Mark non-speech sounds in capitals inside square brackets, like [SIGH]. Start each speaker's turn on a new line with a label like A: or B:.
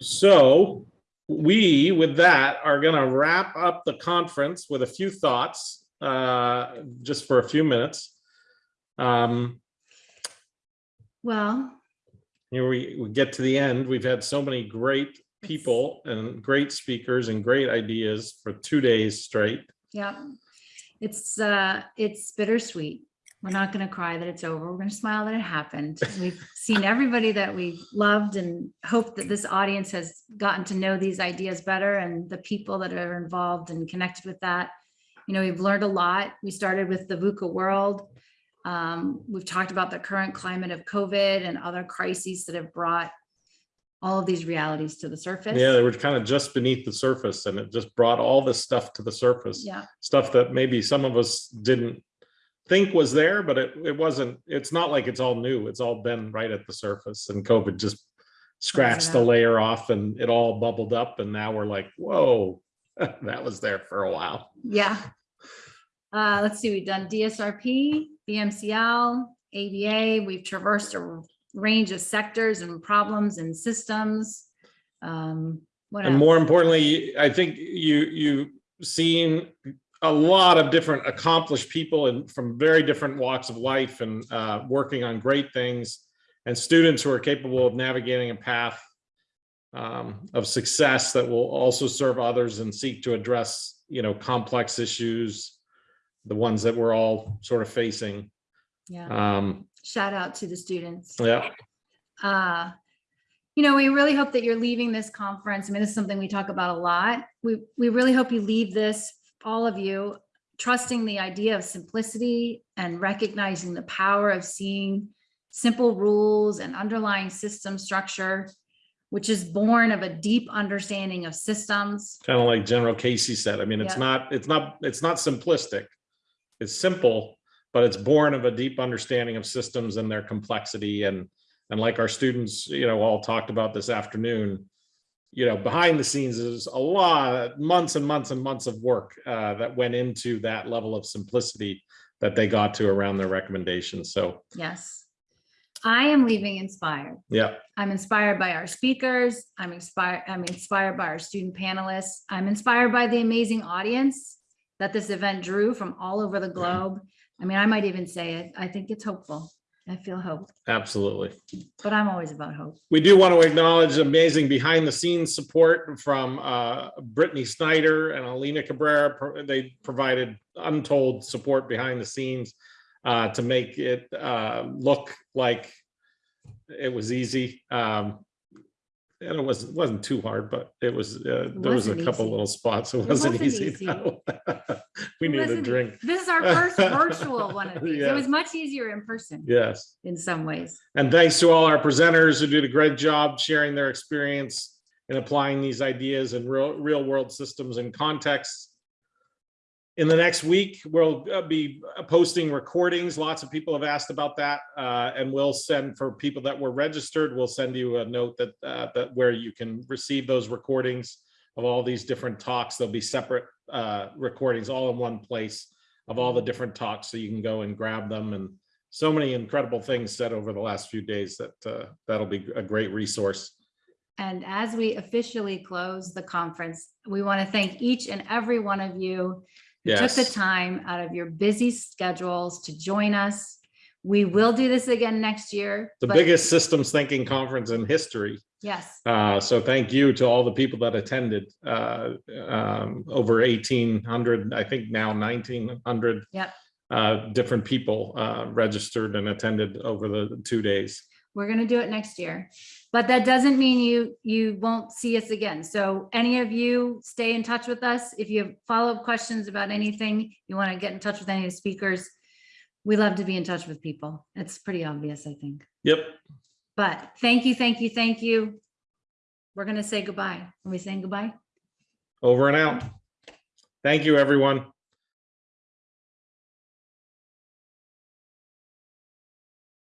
A: So we, with that, are gonna wrap up the conference with a few thoughts, uh, just for a few minutes. Um,
B: Well,
A: here we, we get to the end. We've had so many great people and great speakers and great ideas for two days straight.
B: yeah, it's, uh, it's bittersweet. We're not gonna cry that it's over. We're gonna smile that it happened. We've seen everybody that we loved and hope that this audience has gotten to know these ideas better and the people that are involved and connected with that. You know, we've learned a lot. We started with the VUCA world. Um, we've talked about the current climate of COVID and other crises that have brought all of these realities to the surface.
A: Yeah, they were kind of just beneath the surface and it just brought all this stuff to the surface.
B: Yeah,
A: Stuff that maybe some of us didn't think was there, but it, it wasn't, it's not like it's all new. It's all been right at the surface and COVID just scratched the layer off and it all bubbled up and now we're like, whoa, [LAUGHS] that was there for a while.
B: yeah. Uh, let's see, we've done DSRP, VMCL, ADA, we've traversed a range of sectors and problems and systems. Um, what
A: And more importantly, I think you, you've seen a lot of different accomplished people and from very different walks of life and uh, working on great things and students who are capable of navigating a path um, of success that will also serve others and seek to address, you know, complex issues, the ones that we're all sort of facing.
B: Yeah,
A: Um,
B: shout out to the students.
A: yeah,
B: uh, you know, we really hope that you're leaving this conference. I mean, this is something we talk about a lot. We, we really hope you leave this, all of you, trusting the idea of simplicity and recognizing the power of seeing simple rules and underlying system structure, which is born of a deep understanding of systems.
A: kind of like General Casey said, I mean, it's
B: Yeah.
A: not, it's not, it's not simplistic. It's simple, but it's born of a deep understanding of systems and their complexity and, and like our students, you know, all talked about this afternoon, you know, behind the scenes is a lot, months and months and months of work uh, that went into that level of simplicity that they got to around their recommendations. So,
B: Yes. I am leaving inspired.
A: yeah,
B: I'm inspired by our speakers. I'm inspired, I'm inspired by our student panelists. I'm inspired by the amazing audience that this event drew from all over the globe. I mean, I might even say it. I think it's hopeful. I feel hope,
A: absolutely.
B: but I'm always about hope.
A: We do want to acknowledge amazing behind the scenes support from uh, Brittany Snyder and Alina Cabrera. Pro- They provided untold support behind the scenes uh, to make it uh, look like it was easy. Um, And it was, wasn't too hard, but it was, uh, there was a
B: wasn't
A: couple
B: easy.
A: little spots. It
B: It
A: wasn't
B: wasn't
A: easy.
B: easy. [LAUGHS]
A: We
B: It
A: needed a drink.
B: This is our first virtual [LAUGHS] one of these.
A: Yeah.
B: It was much easier in person
A: Yes.
B: in some ways.
A: And thanks to all our presenters who did a great job sharing their experience and applying these ideas in real, real world systems and contexts. In the next week, we'll uh, be posting recordings. Lots of people have asked about that. uh, and we'll send for people that were registered, we'll send you a note that, uh, that where you can receive those recordings of all these different talks. There'll be separate uh, recordings all in one place of all the different talks, so you can go and grab them and so many incredible things said over the last few days that uh, that'll be a great resource.
B: And as we officially close the conference, we want to thank each and every one of you who took the time out of your busy schedules to join us. We will do this again next year.
A: The biggest systems thinking conference in history.
B: Yes,
A: Uh, So thank you to all the people that attended. uh, um, Over 1,800, I think now 1,900.
B: Yep.
A: uh, Different people uh, registered and attended over the two days.
B: We're going to do it next year. But that doesn't mean you, you won't see us again. So any of you stay in touch with us. If you have follow-up questions about anything, you want to get in touch with any of the speakers. We love to be in touch with people. It's pretty obvious, I think.
A: Yep.
B: But thank you, thank you, thank you. We're going to say goodbye. Are we saying goodbye?
A: Over and out. Thank you, everyone.